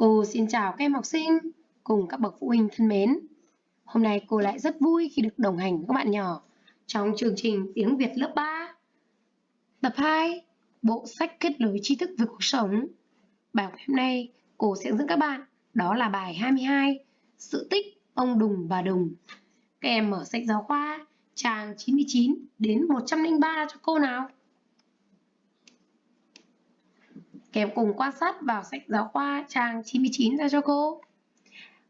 Cô xin chào các em học sinh cùng các bậc phụ huynh thân mến. Hôm nay cô lại rất vui khi được đồng hành với các bạn nhỏ trong chương trình tiếng Việt lớp 3. Tập 2, bộ sách kết nối tri thức về cuộc sống. Bài học hôm nay cô sẽ dẫn các bạn đó là bài 22, sự tích ông Đùng bà Đùng. Các em mở sách giáo khoa trang 99 đến 103 cho cô nào. Kèm cùng quan sát vào sách giáo khoa trang 99 ra cho cô.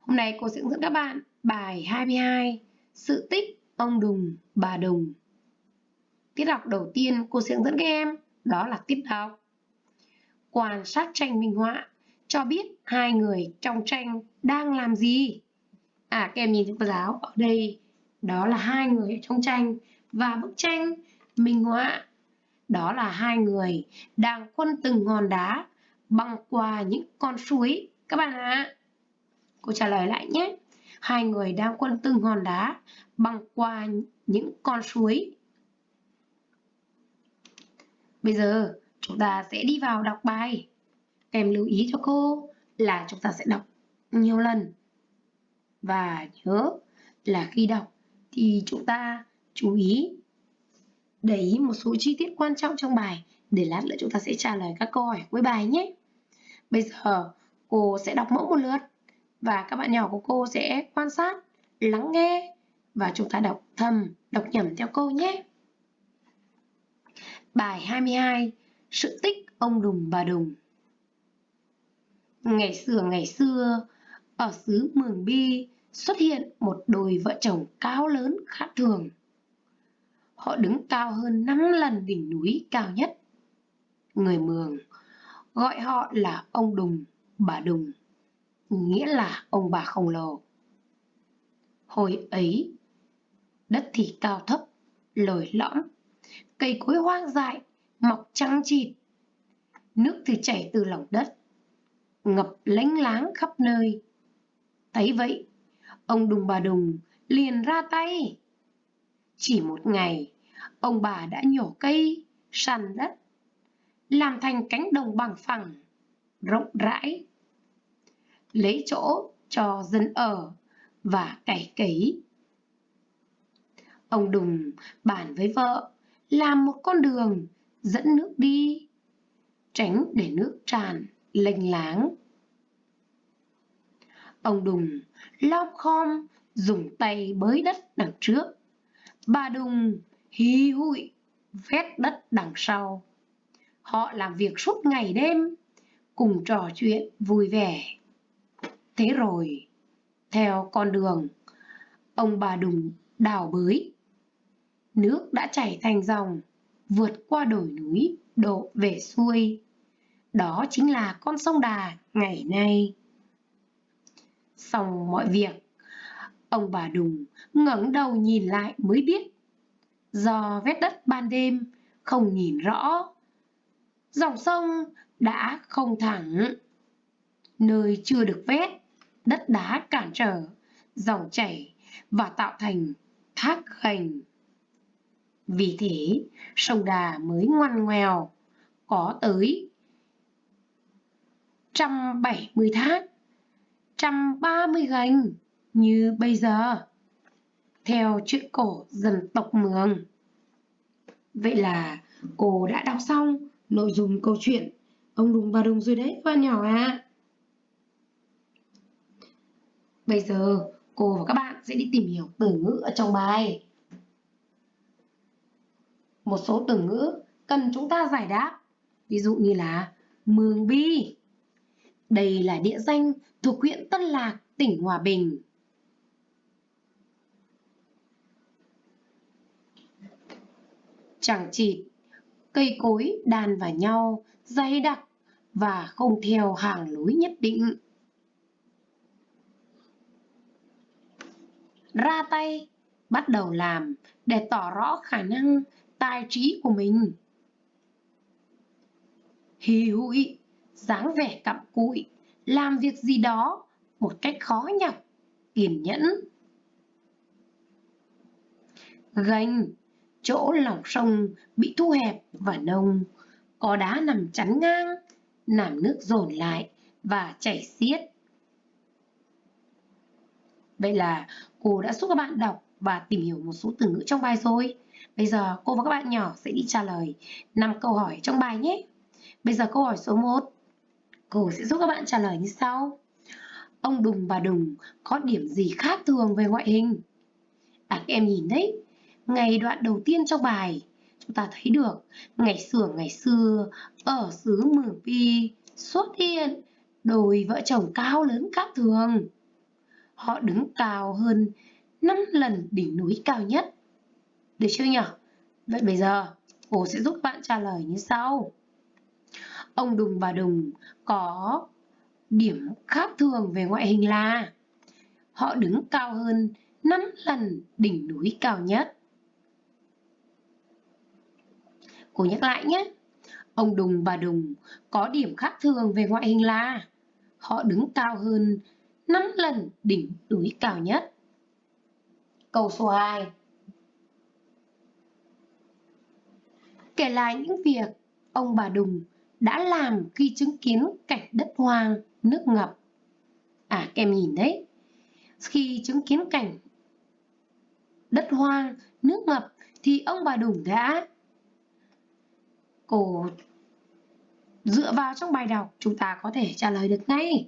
Hôm nay cô sẽ hướng dẫn các bạn bài 22 Sự tích ông Đùng, bà Đùng. Tiết học đầu tiên cô sẽ hướng dẫn các em đó là tiết đọc. Quan sát tranh minh họa cho biết hai người trong tranh đang làm gì. À các em nhìn thấy cô giáo ở đây đó là hai người trong tranh và bức tranh minh họa đó là hai người đang quân từng hòn đá băng qua những con suối các bạn ạ. À. Cô trả lời lại nhé. Hai người đang quân từng hòn đá băng qua những con suối. Bây giờ chúng ta sẽ đi vào đọc bài. Kèm lưu ý cho cô là chúng ta sẽ đọc nhiều lần. Và nhớ là khi đọc thì chúng ta chú ý để ý một số chi tiết quan trọng trong bài để lát nữa chúng ta sẽ trả lời các câu hỏi cuối bài nhé. Bây giờ cô sẽ đọc mẫu một lượt và các bạn nhỏ của cô sẽ quan sát, lắng nghe và chúng ta đọc thầm, đọc nhẩm theo câu nhé. Bài 22 Sự tích ông Đùng bà Đùng Ngày xưa ngày xưa, ở xứ Mường Bi xuất hiện một đôi vợ chồng cao lớn khác thường. Họ đứng cao hơn 5 lần đỉnh núi cao nhất. Người Mường gọi họ là ông Đùng, bà Đùng, nghĩa là ông bà khổng lồ. Hồi ấy, đất thì cao thấp, lồi lõm, cây cối hoang dại, mọc trắng chịt. Nước thì chảy từ lòng đất, ngập lánh láng khắp nơi. Thấy vậy, ông Đùng bà Đùng liền ra tay. Chỉ một ngày, ông bà đã nhổ cây, săn đất, làm thành cánh đồng bằng phẳng, rộng rãi. Lấy chỗ cho dân ở và cày cấy. Ông Đùng bàn với vợ làm một con đường dẫn nước đi, tránh để nước tràn lênh láng. Ông Đùng lom khom dùng tay bới đất đằng trước. Bà Đùng hí hụi vét đất đằng sau. Họ làm việc suốt ngày đêm, cùng trò chuyện vui vẻ. Thế rồi, theo con đường, ông bà Đùng đào bới. Nước đã chảy thành dòng, vượt qua đồi núi, đổ về xuôi. Đó chính là con sông Đà ngày nay. Xong mọi việc, ông bà Đùng ngẩng đầu nhìn lại mới biết. Do vết đất ban đêm không nhìn rõ dòng sông đã không thẳng. Nơi chưa được vét, đất đá cản trở, dòng chảy và tạo thành thác khành. Vì thế, sông Đà mới ngoằn ngoèo, có tới 170 thác, 130 gành như bây giờ, theo chuyện cổ dân tộc Mường. Vậy là cô đã đọc xong nội dung câu chuyện ông đùng bà đùng rồi đấy các bạn nhỏ à. Bây giờ cô và các bạn sẽ đi tìm hiểu từ ngữ ở trong bài. Một số từ ngữ cần chúng ta giải đáp. Ví dụ như là Mường Bi. Đây là địa danh thuộc huyện Tân Lạc, tỉnh Hòa Bình. Chẳng chịt cây cối đan vào nhau dày đặc và không theo hàng lối nhất định. Ra tay, bắt đầu làm để tỏ rõ khả năng tài trí của mình. Hì hụi, dáng vẻ cặm cụi, làm việc gì đó một cách khó nhọc, kiên nhẫn. Gành, chỗ lòng sông bị thu hẹp và nông, có đá nằm chắn ngang, làm nước dồn lại và chảy xiết. Vậy là cô đã giúp các bạn đọc và tìm hiểu một số từ ngữ trong bài rồi. Bây giờ cô và các bạn nhỏ sẽ đi trả lời 5 câu hỏi trong bài nhé. Bây giờ câu hỏi số 1. Cô sẽ giúp các bạn trả lời như sau. Ông Đùng và Đùng có điểm gì khác thường về ngoại hình? À các em nhìn đấy, ngày đoạn đầu tiên trong bài, chúng ta thấy được, ngày xưa ngày xưa, ở xứ Mường Pi xuất hiện đôi vợ chồng cao lớn khác thường. Họ đứng cao hơn 5 lần đỉnh núi cao nhất. Được chưa nhỉ? Vậy bây giờ, cô sẽ giúp bạn trả lời như sau. Ông Đùng và Đùng có điểm khác thường về ngoại hình là, họ đứng cao hơn 5 lần đỉnh núi cao nhất. Cô nhắc lại nhé. Ông Đùng bà Đùng có điểm khác thường về ngoại hình là họ đứng cao hơn 5 lần đỉnh núi cao nhất. Câu số 2 Kể lại những việc ông bà Đùng đã làm khi chứng kiến cảnh đất hoang, nước ngập. À, các em nhìn đấy. Khi chứng kiến cảnh đất hoang, nước ngập thì ông bà Đùng đã Cô dựa vào trong bài đọc, chúng ta có thể trả lời được ngay.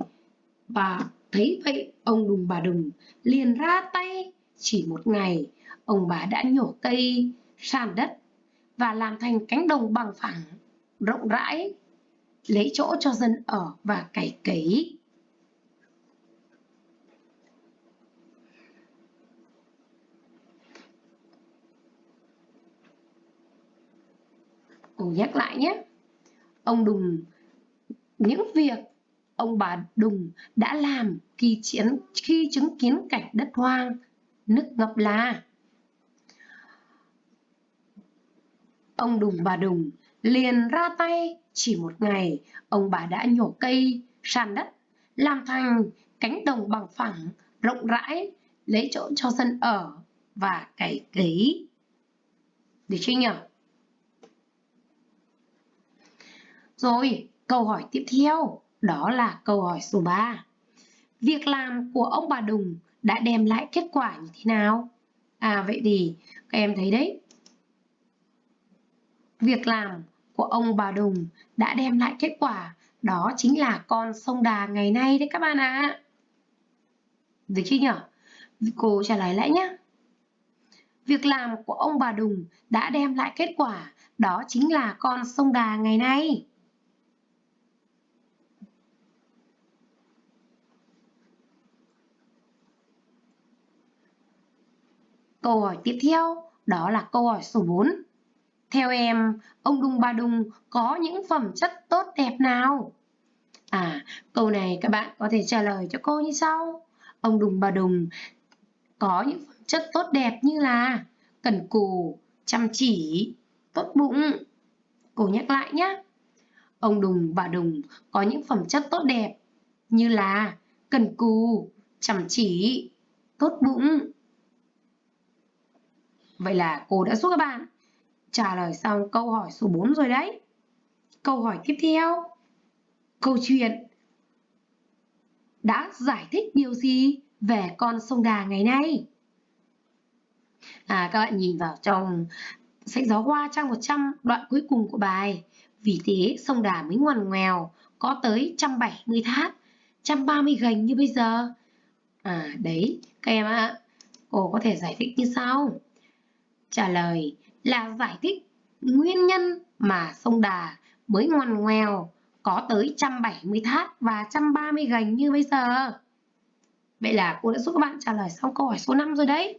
Và thấy vậy, ông Đùng bà Đùng liền ra tay chỉ một ngày, ông bà đã nhổ cây, sàn đất và làm thành cánh đồng bằng phẳng, rộng rãi, lấy chỗ cho dân ở và cày cấy. Cô nhắc lại nhé. Ông Đùng, những việc ông bà Đùng đã làm khi, chiến, khi chứng kiến cảnh đất hoang, nước ngập là. Ông Đùng bà Đùng liền ra tay chỉ một ngày ông bà đã nhổ cây sàn đất làm thành cánh đồng bằng phẳng rộng rãi lấy chỗ cho dân ở và cày cấy. Được chưa nhỉ? Rồi, câu hỏi tiếp theo, đó là câu hỏi số 3 việc làm của ông bà Đùng đã đem lại kết quả như thế nào à vậy thì các em thấy đấy việc làm của ông bà Đùng đã đem lại kết quả, đó chính là con sông Đà ngày nay đấy các bạn ạ. À. Được chưa nhở? Cô trả lời lại nhé. Việc làm của ông bà Đùng đã đem lại kết quả, đó chính là con sông Đà ngày nay. Câu hỏi tiếp theo đó là câu hỏi số 4. Theo em, ông Đung Bà Đùng có những phẩm chất tốt đẹp nào? À, câu này các bạn có thể trả lời cho cô như sau. Ông Đùng Bà Đùng có những phẩm chất tốt đẹp như là cẩn cù, chăm chỉ, tốt bụng. Cô nhắc lại nhé. Ông Đùng Bà Đùng có những phẩm chất tốt đẹp như là cần cù, chăm chỉ, tốt bụng. Vậy là cô đã giúp các bạn trả lời xong câu hỏi số 4 rồi đấy. Câu hỏi tiếp theo. Câu chuyện đã giải thích điều gì về con sông Đà ngày nay? À, các bạn nhìn vào trong sách giáo khoa trang 100 đoạn cuối cùng của bài. Vì thế sông Đà mới ngoằn ngoèo, có tới 170 thác, 130 gành như bây giờ. À đấy, các em ạ, à, cô có thể giải thích như sau. Trả lời là giải thích nguyên nhân mà sông Đà mới ngoằn ngoèo có tới 170 thác và 130 gành như bây giờ. Vậy là cô đã giúp các bạn trả lời xong câu hỏi số 5 rồi đấy.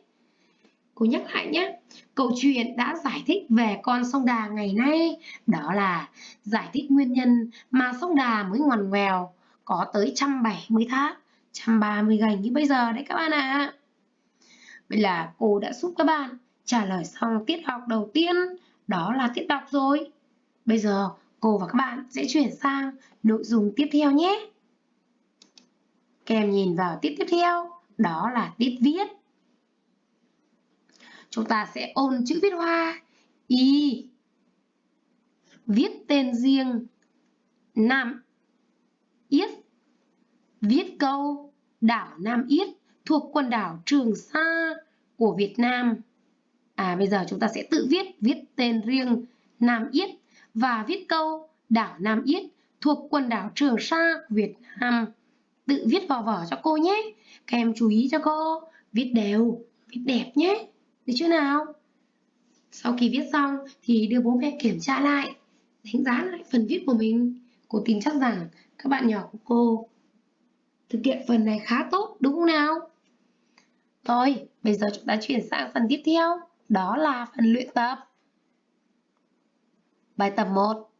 Cô nhắc lại nhé. Câu chuyện đã giải thích về con sông Đà ngày nay đó là giải thích nguyên nhân mà sông Đà mới ngoằn ngoèo có tới 170 thác, 130 gành như bây giờ đấy các bạn ạ. À. Vậy là cô đã giúp các bạn trả lời xong tiết học đầu tiên, đó là tiết đọc rồi. Bây giờ cô và các bạn sẽ chuyển sang nội dung tiếp theo nhé. Kèm nhìn vào tiết tiếp theo, đó là tiết viết. Chúng ta sẽ ôn chữ viết hoa Y Viết tên riêng Nam Yết Viết câu đảo Nam Yết thuộc quần đảo Trường Sa của Việt Nam. À bây giờ chúng ta sẽ tự viết, viết tên riêng Nam Yết và viết câu đảo Nam Yết thuộc quần đảo Trường Sa Việt Nam. Tự viết vào vở cho cô nhé. Các em chú ý cho cô, viết đều, viết đẹp nhé. Được chưa nào? Sau khi viết xong thì đưa bố mẹ kiểm tra lại, đánh giá lại phần viết của mình. Cô tin chắc rằng các bạn nhỏ của cô thực hiện phần này khá tốt đúng không nào? thôi bây giờ chúng ta chuyển sang phần tiếp theo, đó là phần luyện tập. Bài tập 1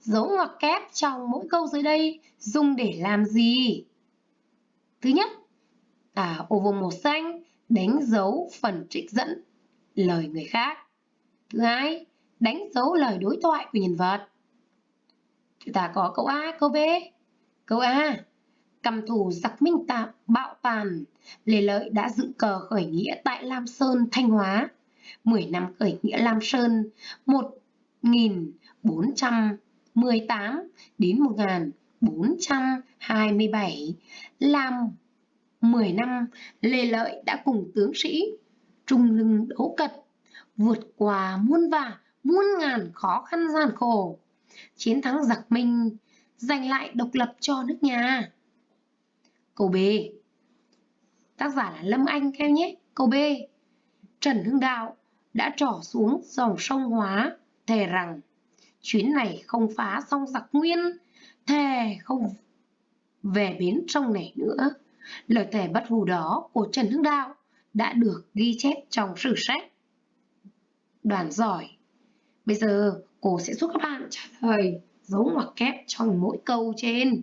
Dấu ngoặc kép trong mỗi câu dưới đây dùng để làm gì? Thứ nhất, à, ô vuông màu xanh đánh dấu phần trích dẫn lời người khác. Thứ hai, đánh dấu lời đối thoại của nhân vật. Chúng ta có câu A, câu B. Câu A, cầm thủ giặc minh tạm bạo tàn, Lê Lợi đã dựng cờ khởi nghĩa tại Lam Sơn, Thanh Hóa. 10 năm khởi nghĩa Lam Sơn, 1418 đến 1427. Làm 10 năm, Lê Lợi đã cùng tướng sĩ trung lưng đấu cật, vượt qua muôn vả, muôn ngàn khó khăn gian khổ. Chiến thắng giặc Minh, giành lại độc lập cho nước nhà. Câu B Tác giả là Lâm Anh theo nhé. Câu B Trần Hưng Đạo đã trỏ xuống dòng sông Hóa, thề rằng chuyến này không phá xong giặc nguyên, thề không về bến sông này nữa. Lời thề bất hủ đó của Trần Hưng Đạo đã được ghi chép trong sử sách. Đoàn giỏi. Bây giờ cô sẽ giúp các bạn trả lời dấu ngoặc kép trong mỗi câu trên.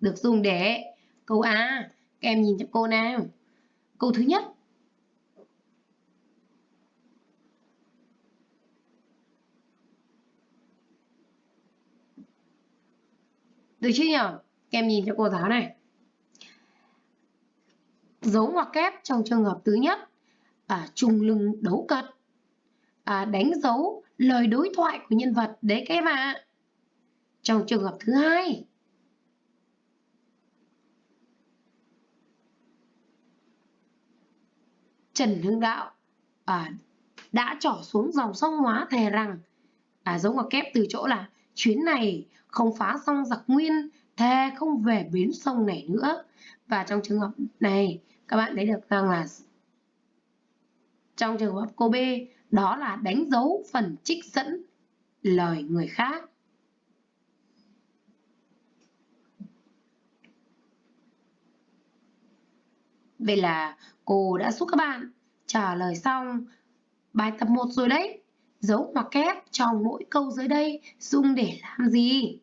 Được dùng để câu A. Các em nhìn cho cô nào. Câu thứ nhất. Được chưa nhỉ? Các em nhìn cho cô giáo này dấu ngoặc kép trong trường hợp thứ nhất à, trùng lưng đấu cật à, đánh dấu lời đối thoại của nhân vật đấy các em ạ à. trong trường hợp thứ hai Trần Hưng Đạo à, đã trỏ xuống dòng sông Hóa thề rằng à, giống ngoặc kép từ chỗ là chuyến này không phá xong giặc nguyên thề không về bến sông này nữa và trong trường hợp này các bạn thấy được rằng là trong trường hợp cô B đó là đánh dấu phần trích dẫn lời người khác. Vậy là cô đã giúp các bạn trả lời xong bài tập 1 rồi đấy. Dấu ngoặc kép trong mỗi câu dưới đây dùng để làm gì?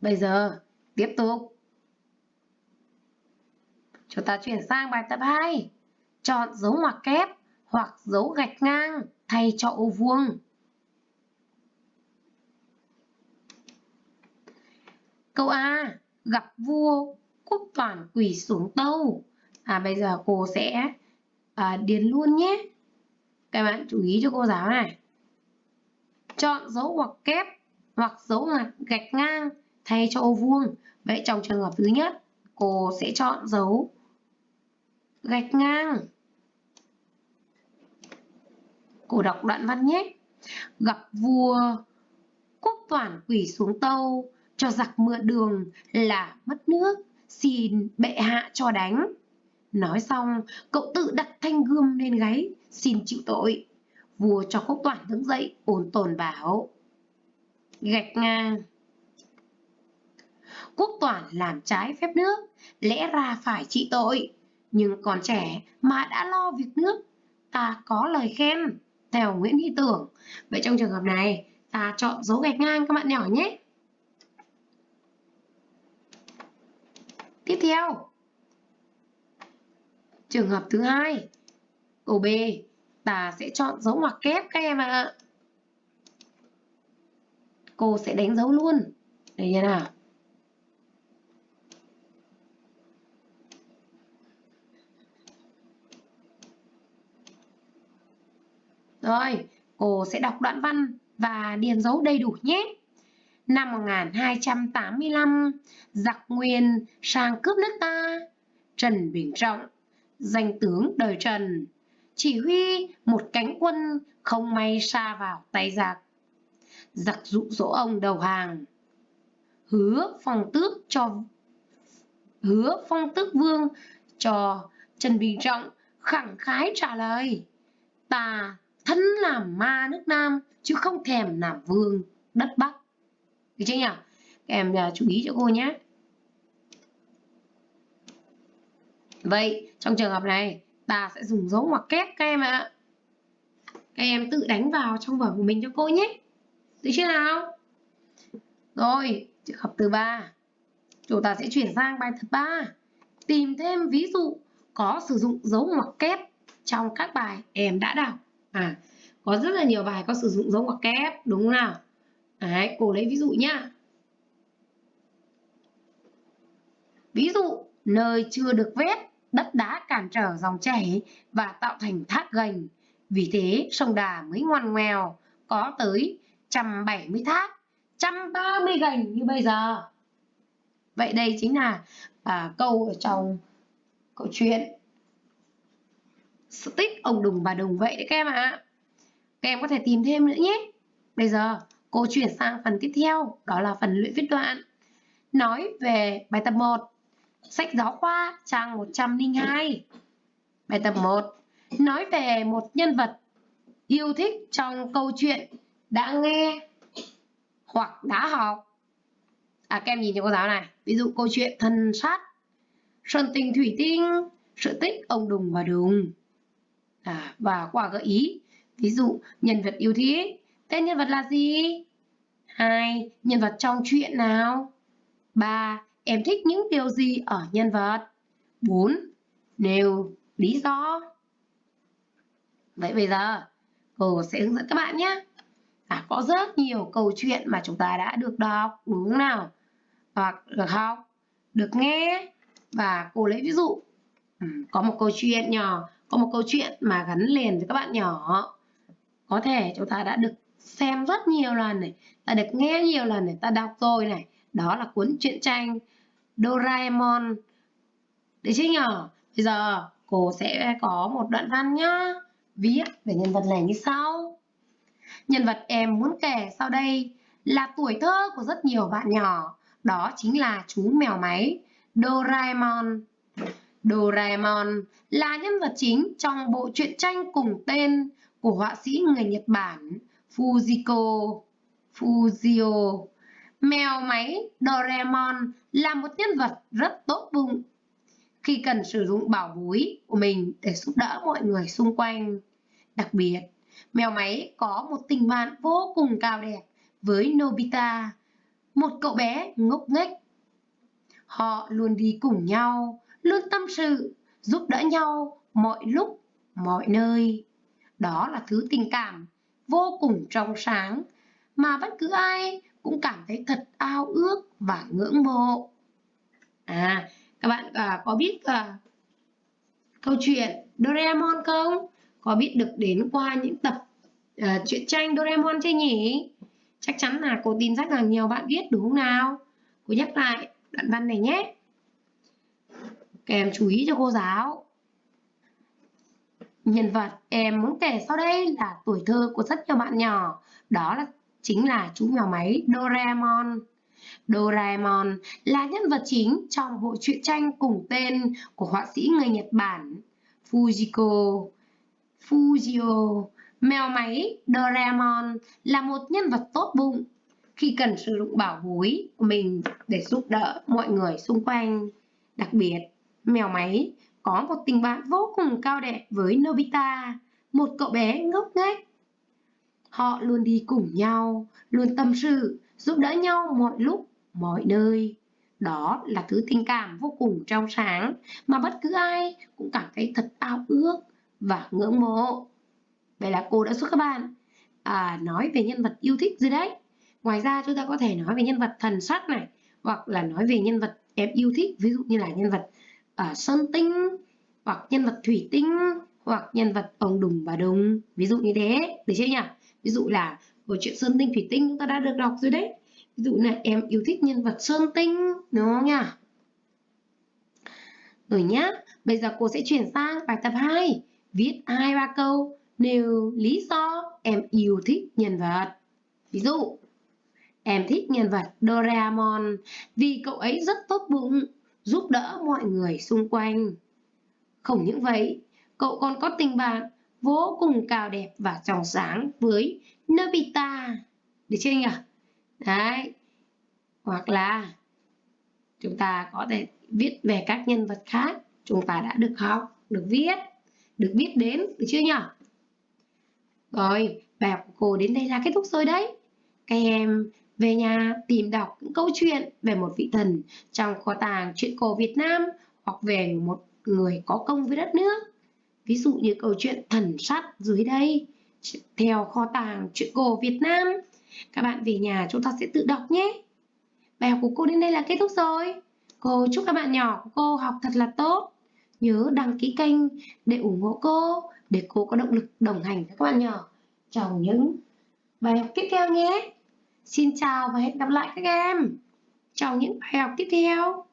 Bây giờ, tiếp tục. Chúng ta chuyển sang bài tập 2. Chọn dấu ngoặc kép hoặc dấu gạch ngang thay cho ô vuông. Câu A. Gặp vua, quốc toàn quỳ xuống tâu. À bây giờ cô sẽ à, điền luôn nhé. Các bạn chú ý cho cô giáo này. Chọn dấu ngoặc kép hoặc dấu gạch ngang thay cho ô vuông. Vậy trong trường hợp thứ nhất, cô sẽ chọn dấu gạch ngang. Cô đọc đoạn văn nhé. Gặp vua, quốc toàn quỷ xuống tâu, cho giặc mượn đường là mất nước, xin bệ hạ cho đánh. Nói xong, cậu tự đặt thanh gươm lên gáy, xin chịu tội. Vua cho quốc toàn đứng dậy, ổn tồn bảo. Gạch ngang quốc toàn làm trái phép nước, lẽ ra phải trị tội. Nhưng còn trẻ mà đã lo việc nước, ta có lời khen, theo Nguyễn Hy Tưởng. Vậy trong trường hợp này, ta chọn dấu gạch ngang các bạn nhỏ nhé. Tiếp theo, trường hợp thứ hai, câu B, ta sẽ chọn dấu ngoặc kép các em ạ. Cô sẽ đánh dấu luôn. Đây như nào? Rồi, cô sẽ đọc đoạn văn và điền dấu đầy đủ nhé. Năm 1285, giặc Nguyên sang cướp nước ta. Trần Bình Trọng, danh tướng đời Trần, chỉ huy một cánh quân không may xa vào tay giặc. Giặc dụ dỗ ông đầu hàng. Hứa phong tước cho hứa phong tước vương cho Trần Bình Trọng khẳng khái trả lời. Ta thân làm ma nước Nam chứ không thèm làm vương đất Bắc. Được chưa nhỉ? Các em uh, chú ý cho cô nhé. Vậy trong trường hợp này ta sẽ dùng dấu ngoặc kép các em ạ. Các em tự đánh vào trong vở của mình cho cô nhé. Được chưa nào? Rồi, trường hợp thứ ba. Chúng ta sẽ chuyển sang bài thứ ba. Tìm thêm ví dụ có sử dụng dấu ngoặc kép trong các bài em đã đọc. À, có rất là nhiều bài có sử dụng dấu ngoặc kép, đúng không nào? Đấy, cô lấy ví dụ nhá. Ví dụ, nơi chưa được vét, đất đá cản trở dòng chảy và tạo thành thác gành. Vì thế, sông Đà mới ngoằn ngoèo, có tới 170 thác, 130 gành như bây giờ. Vậy đây chính là à, câu ở trong câu chuyện Stick tích ông Đùng bà Đùng vậy đấy các em ạ. À. Các em có thể tìm thêm nữa nhé. Bây giờ cô chuyển sang phần tiếp theo, đó là phần luyện viết đoạn. Nói về bài tập 1, sách giáo khoa trang 102. Bài tập 1, nói về một nhân vật yêu thích trong câu chuyện đã nghe hoặc đã học. À các em nhìn cho cô giáo này, ví dụ câu chuyện thần sát, sơn tình thủy tinh, sự tích ông Đùng và Đùng. À, và quả gợi ý, ví dụ nhân vật yêu thích, tên nhân vật là gì? hai Nhân vật trong chuyện nào? 3. Em thích những điều gì ở nhân vật? 4. Nêu lý do. Vậy bây giờ, cô sẽ hướng dẫn các bạn nhé. À, có rất nhiều câu chuyện mà chúng ta đã được đọc, đúng không nào? Hoặc được học, được nghe. Và cô lấy ví dụ. Ừ, có một câu chuyện nhỏ, có một câu chuyện mà gắn liền với các bạn nhỏ. Có thể chúng ta đã được xem rất nhiều lần này, ta được nghe nhiều lần này, ta đọc rồi này. Đó là cuốn truyện tranh Doraemon. Đấy chứ nhở? Bây giờ cô sẽ có một đoạn văn nhá. Viết về nhân vật này như sau. Nhân vật em muốn kể sau đây là tuổi thơ của rất nhiều bạn nhỏ. Đó chính là chú mèo máy Doraemon. Doraemon là nhân vật chính trong bộ truyện tranh cùng tên của họa sĩ người Nhật Bản Fujiko Fujio. Mèo máy Doraemon là một nhân vật rất tốt bụng khi cần sử dụng bảo bối của mình để giúp đỡ mọi người xung quanh. Đặc biệt, mèo máy có một tình bạn vô cùng cao đẹp với Nobita, một cậu bé ngốc nghếch. Họ luôn đi cùng nhau, luôn tâm sự, giúp đỡ nhau mọi lúc, mọi nơi. Đó là thứ tình cảm vô cùng trong sáng mà bất cứ ai cũng cảm thấy thật ao ước và ngưỡng mộ. À, các bạn à, có biết à, câu chuyện Doraemon không? Có biết được đến qua những tập à, truyện tranh Doraemon chưa nhỉ? Chắc chắn là cô tin rất là nhiều bạn biết đúng không nào? Cô nhắc lại đoạn văn này nhé. Các em chú ý cho cô giáo. Nhân vật em muốn kể sau đây là tuổi thơ của rất nhiều bạn nhỏ. Đó là chính là chú mèo máy Doraemon. Doraemon là nhân vật chính trong bộ truyện tranh cùng tên của họa sĩ người Nhật Bản Fujiko Fujio. Mèo máy Doraemon là một nhân vật tốt bụng khi cần sử dụng bảo bối của mình để giúp đỡ mọi người xung quanh. Đặc biệt, mèo máy có một tình bạn vô cùng cao đẹp với Nobita, một cậu bé ngốc nghếch. Họ luôn đi cùng nhau, luôn tâm sự, giúp đỡ nhau mọi lúc, mọi nơi. Đó là thứ tình cảm vô cùng trong sáng mà bất cứ ai cũng cảm thấy thật ao ước và ngưỡng mộ. Vậy là cô đã giúp các bạn à, nói về nhân vật yêu thích rồi đấy. Ngoài ra chúng ta có thể nói về nhân vật thần sắc này hoặc là nói về nhân vật em yêu thích ví dụ như là nhân vật à, sơn tinh hoặc nhân vật thủy tinh hoặc nhân vật ông đùng bà đùng ví dụ như thế được chưa nhỉ ví dụ là câu chuyện Sơn Tinh Thủy Tinh chúng ta đã được đọc rồi đấy. Ví dụ là em yêu thích nhân vật Sơn Tinh, đúng không nhỉ? Rồi nhá, bây giờ cô sẽ chuyển sang bài tập 2. Viết hai ba câu nêu lý do em yêu thích nhân vật. Ví dụ, em thích nhân vật Doraemon vì cậu ấy rất tốt bụng, giúp đỡ mọi người xung quanh. Không những vậy, cậu còn có tình bạn vô cùng cao đẹp và trong sáng với Nobita. Được chưa nhỉ? Đấy. Hoặc là chúng ta có thể viết về các nhân vật khác chúng ta đã được học, được viết, được biết đến, được chưa nhỉ? Rồi, bài học của cô đến đây là kết thúc rồi đấy. Các em về nhà tìm đọc những câu chuyện về một vị thần trong kho tàng truyện cổ Việt Nam hoặc về một người có công với đất nước. Ví dụ như câu chuyện thần sắt dưới đây, theo kho tàng truyện cổ Việt Nam. Các bạn về nhà chúng ta sẽ tự đọc nhé. Bài học của cô đến đây là kết thúc rồi. Cô chúc các bạn nhỏ của cô học thật là tốt. Nhớ đăng ký kênh để ủng hộ cô, để cô có động lực đồng hành với các bạn nhỏ trong những bài học tiếp theo nhé. Xin chào và hẹn gặp lại các em trong những bài học tiếp theo.